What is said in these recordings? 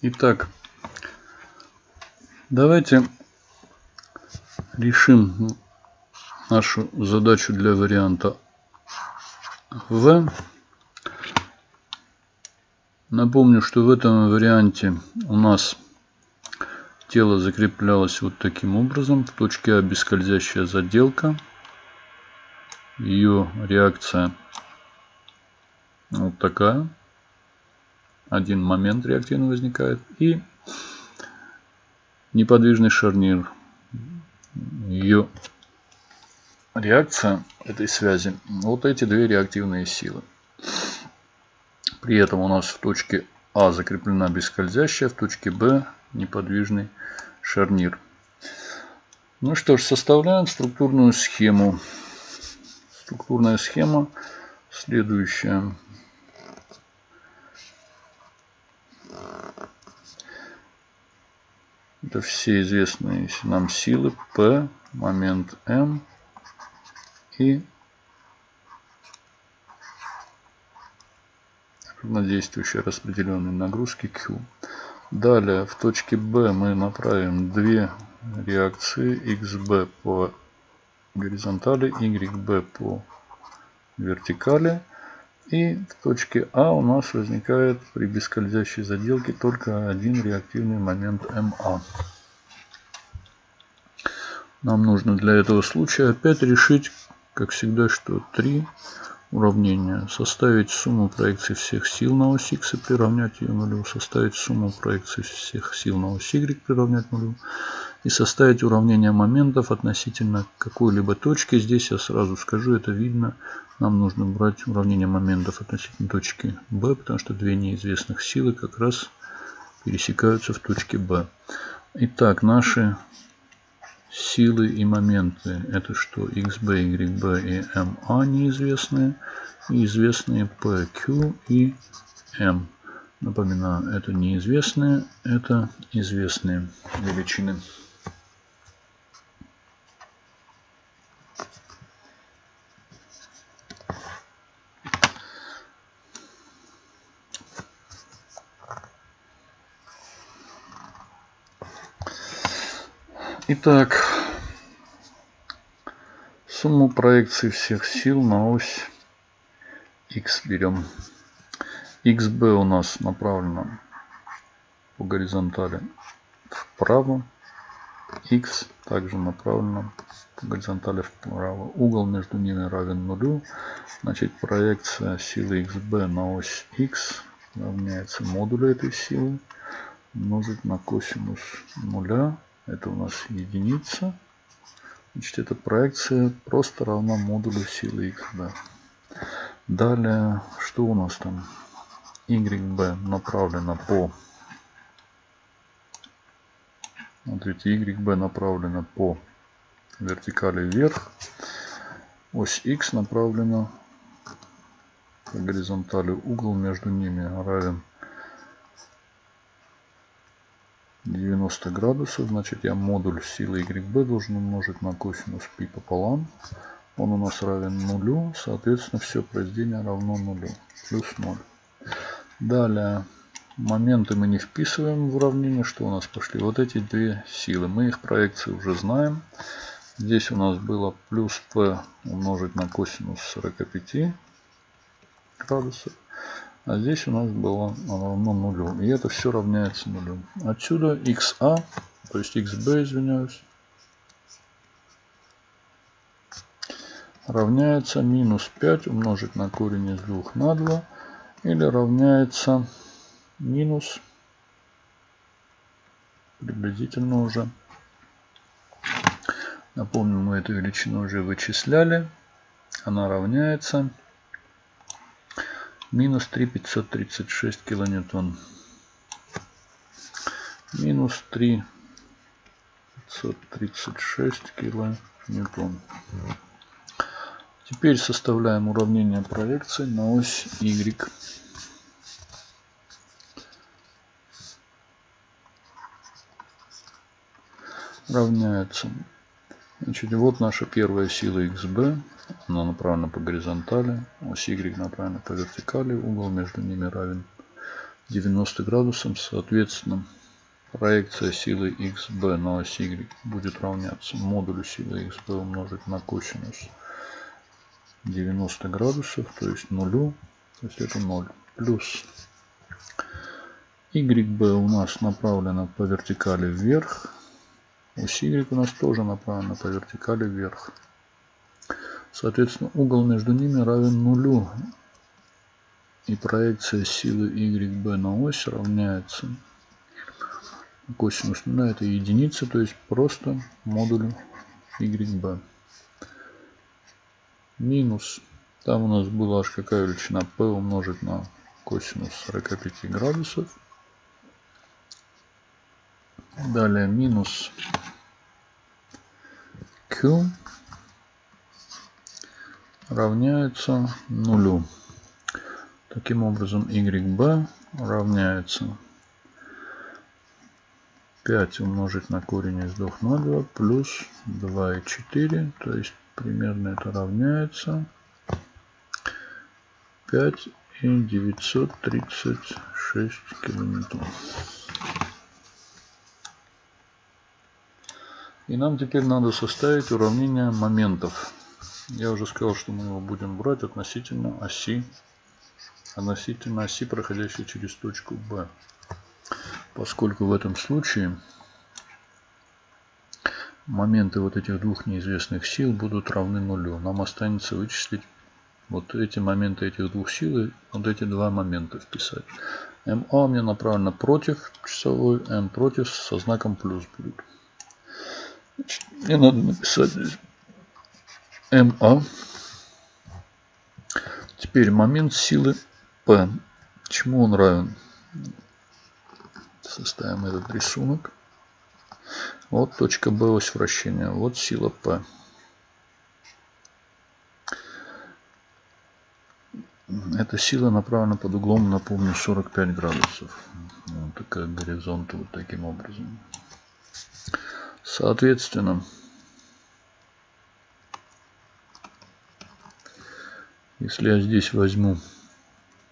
Итак, давайте решим нашу задачу для варианта В. Напомню, что в этом варианте у нас тело закреплялось вот таким образом. В точке А бескользящая заделка. Ее реакция вот такая один момент реактивно возникает. И неподвижный шарнир. Ее реакция этой связи. Вот эти две реактивные силы. При этом у нас в точке А закреплена бескользящая, в точке Б неподвижный шарнир. Ну что ж, составляем структурную схему. Структурная схема следующая. Это все известные нам силы P, момент M и равнодействующие распределенные нагрузки Q. Далее в точке B мы направим две реакции XB по горизонтали, YB по вертикали. И в точке А у нас возникает при бескользящей заделке только один реактивный момент МА. Нам нужно для этого случая опять решить, как всегда, что три уравнения. Составить сумму проекций всех сил на ось X и приравнять ее нулю. Составить сумму проекций всех сил на ось Y приравнять нулю и составить уравнение моментов относительно какой-либо точки. Здесь я сразу скажу, это видно. Нам нужно брать уравнение моментов относительно точки B, потому что две неизвестных силы как раз пересекаются в точке B. Итак, наши силы и моменты. Это что? XB, YB и MA неизвестные. И известные PQ и M. Напоминаю, это неизвестные, это известные величины. Итак, сумму проекций всех сил на ось x берем. xb у нас направлено по горизонтали вправо. x также направлено по горизонтали вправо. Угол между ними равен нулю. Значит, проекция силы xb на ось x равняется модулю этой силы умножить на косинус нуля это у нас единица. Значит, эта проекция просто равна модулю силы xb. Далее, что у нас там? YB направлена по... Смотрите, YB направлена по вертикали вверх. Ось X направлена по горизонтали. Угол между ними равен 90 градусов. Значит, я модуль силы YB должен умножить на косинус π пополам. Он у нас равен нулю. Соответственно, все произведение равно нулю. Плюс 0. Далее, моменты мы не вписываем в уравнение. Что у нас пошли? Вот эти две силы. Мы их проекции уже знаем. Здесь у нас было плюс p умножить на косинус 45 градусов. А здесь у нас было равно нулю. И это все равняется нулю. Отсюда xa, то есть xb, извиняюсь, равняется минус 5 умножить на корень из 2 на 2. Или равняется минус, приблизительно уже, напомню, мы эту величину уже вычисляли. Она равняется минус 3536 килоньютон. Минус 3536 килоньютон. Теперь составляем уравнение проекции на ось Y. Равняется. Значит, вот наша первая сила XB. Она направлена по горизонтали, ось Y направлена по вертикали, угол между ними равен 90 градусов, соответственно, проекция силы xb на ось y будет равняться модулю силы xb умножить на косинус 90 градусов, то есть нулю, то есть это 0, плюс YB у нас направлена по вертикали вверх, ось Y у нас тоже направлена по вертикали вверх. Соответственно, угол между ними равен нулю. И проекция силы YB на ось равняется косинус нуля это единица, то есть просто модуль YB минус, там у нас была аж какая величина, p умножить на косинус 45 градусов. Далее минус q равняется нулю. Таким образом, YB равняется 5 умножить на корень из 2 на 2 плюс 2,4, то есть примерно это равняется 5 и 936 километров. И нам теперь надо составить уравнение моментов. Я уже сказал, что мы его будем брать относительно оси, относительно оси, проходящей через точку B. Поскольку в этом случае моменты вот этих двух неизвестных сил будут равны нулю. Нам останется вычислить вот эти моменты этих двух сил и вот эти два момента вписать. МА меня направлено против часовой, М против со знаком плюс будет. Значит, мне надо написать здесь МА. Теперь момент силы P. Чему он равен? Составим этот рисунок. Вот точка B ось вращения. Вот сила P. Эта сила направлена под углом, напомню, 45 градусов. Вот такая горизонт вот таким образом. Соответственно, если я здесь возьму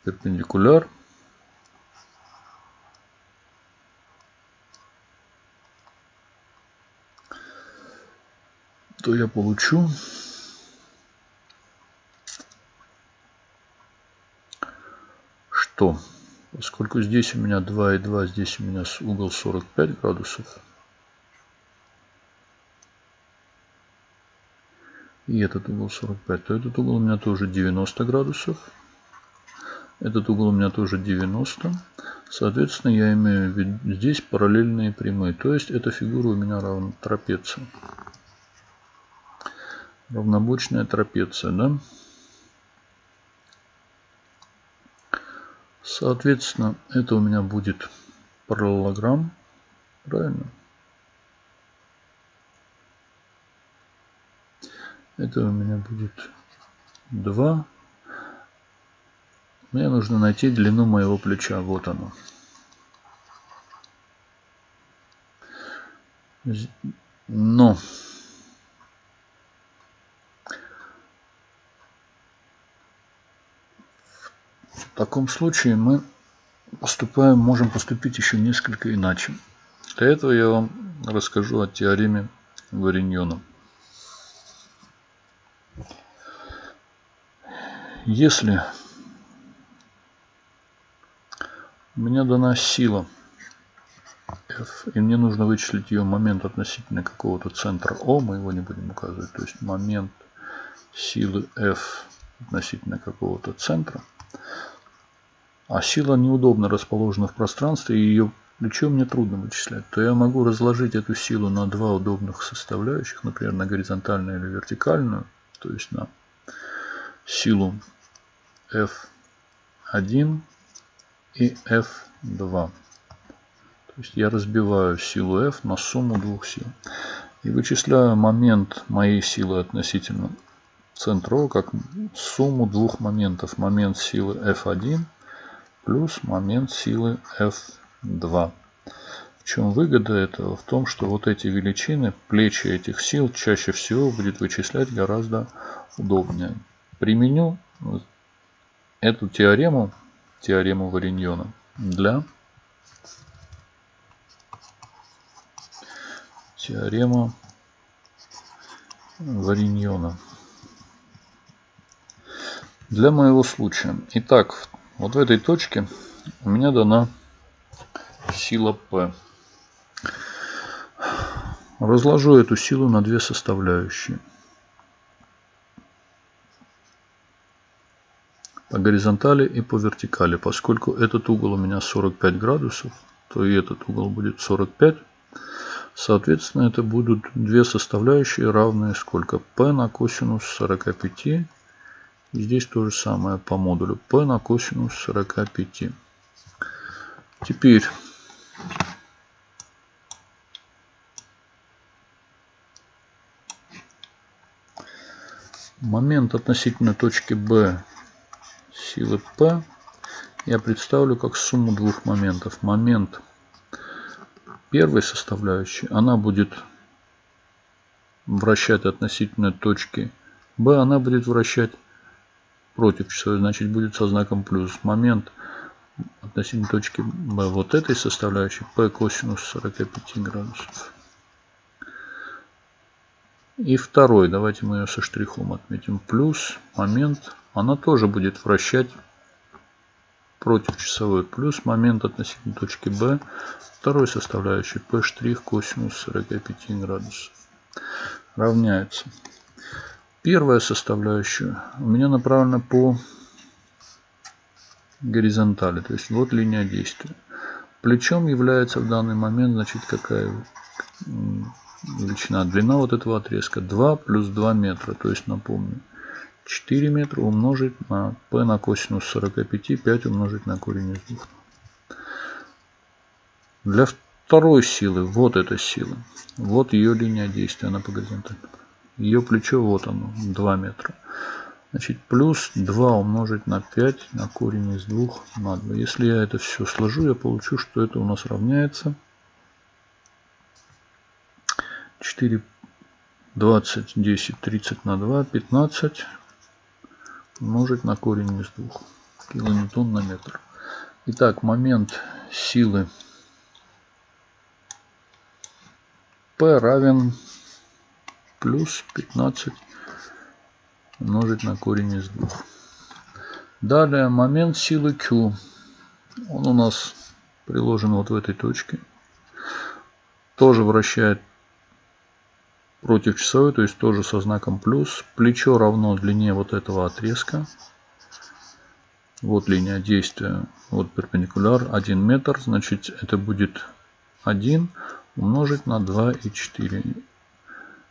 перпендикуляр, то я получу что? Поскольку здесь у меня 2 и 2 здесь у меня угол 45 градусов и этот угол 45 то этот угол у меня тоже 90 градусов. Этот угол у меня тоже 90 соответственно я имею здесь параллельные прямые. То есть эта фигура у меня равна трапеции. Равнобочная трапеция, да? Соответственно, это у меня будет параллелограмм, правильно? Это у меня будет 2. Мне нужно найти длину моего плеча. Вот оно. Но В таком случае мы поступаем, можем поступить еще несколько иначе. Для этого я вам расскажу о теореме Вариньона. Если у меня дана сила F, и мне нужно вычислить ее момент относительно какого-то центра O, мы его не будем указывать, то есть момент силы F относительно какого-то центра, а сила неудобно расположена в пространстве, и ее плечо мне трудно вычислять, то я могу разложить эту силу на два удобных составляющих, например, на горизонтальную или вертикальную, то есть на силу F1 и F2. То есть я разбиваю силу F на сумму двух сил. И вычисляю момент моей силы относительно центра как сумму двух моментов. Момент силы F1 плюс момент силы F2. В чем выгода этого? В том, что вот эти величины, плечи этих сил чаще всего будет вычислять гораздо удобнее. Применю эту теорему, теорему Вариньона, для теорема Вариньона. Для моего случая. Итак, вот в этой точке у меня дана сила P. Разложу эту силу на две составляющие. По горизонтали и по вертикали. Поскольку этот угол у меня 45 градусов, то и этот угол будет 45. Соответственно, это будут две составляющие, равные сколько? p на косинус 45. И здесь то же самое по модулю. p на косинус 45. Теперь момент относительно точки B силы P я представлю как сумму двух моментов. Момент первой составляющей, она будет вращать относительно точки B, она будет вращать против часовой, значит будет со знаком плюс. Момент относительно точки B вот этой составляющей P косинус 45 градусов. И второй, давайте мы ее со штрихом отметим, плюс момент, она тоже будет вращать против часовой, плюс момент относительно точки B, второй составляющий P' штрих косинус 45 градусов равняется. Первая составляющая у меня направлена по горизонтали, то есть вот линия действия. Плечом является в данный момент, значит, какая величина. Длина вот этого отрезка 2 плюс 2 метра. То есть, напомню, 4 метра умножить на p на косинус 45, 5 умножить на корень из 2. Для второй силы, вот эта сила, вот ее линия действия, она по горизонтали. Ее плечо, вот оно, 2 метра. Значит, плюс 2 умножить на 5 на корень из 2 на 2. Если я это все сложу, я получу, что это у нас равняется 4, 20, 10, 30 на 2, 15 умножить на корень из 2 килоньютон на метр. Итак, момент силы P равен плюс 15 умножить на корень из 2. Далее момент силы Q. Он у нас приложен вот в этой точке. Тоже вращает против часовой, то есть тоже со знаком плюс. Плечо равно длине вот этого отрезка. Вот линия действия, вот перпендикуляр 1 метр, значит это будет 1 умножить на 2 и 4.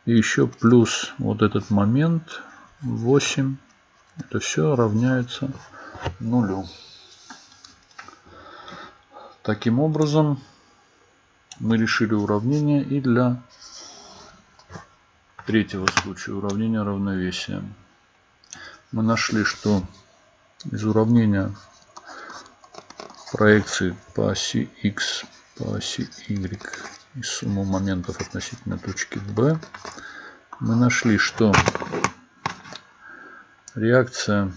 И еще плюс вот этот момент 8. Это все равняется нулю. Таким образом мы решили уравнение и для третьего случая уравнения равновесия. Мы нашли, что из уравнения проекции по оси x, по оси y и сумму моментов относительно точки B, мы нашли, что реакция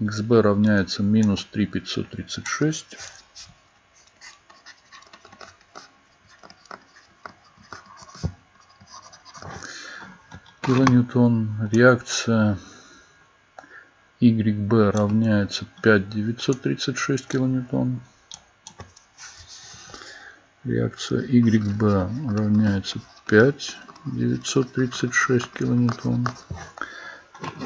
xb равняется минус 3,536 килоньютон. Реакция YB равняется 5936 килоньютон. Реакция YB равняется 5936 килоньютон.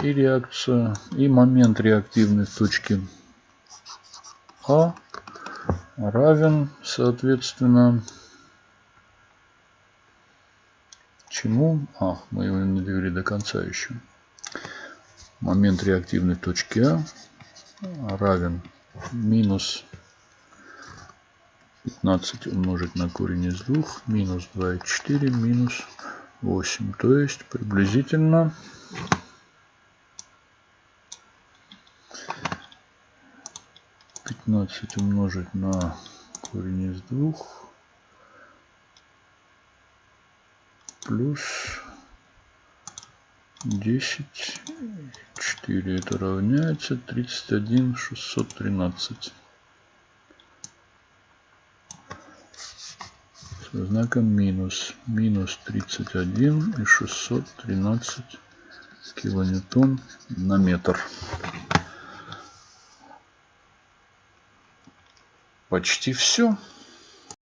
И реакция, и момент реактивной точки А равен, соответственно, Чему? А, мы его не довели до конца еще. Момент реактивной точки А равен минус 15 умножить на корень из 2, минус 2,4, минус 8. То есть приблизительно пятнадцать умножить на корень из двух плюс 10, 4 это равняется 31, 613. Со знаком минус. Минус 31 и 613 килоньютон на метр. Почти все.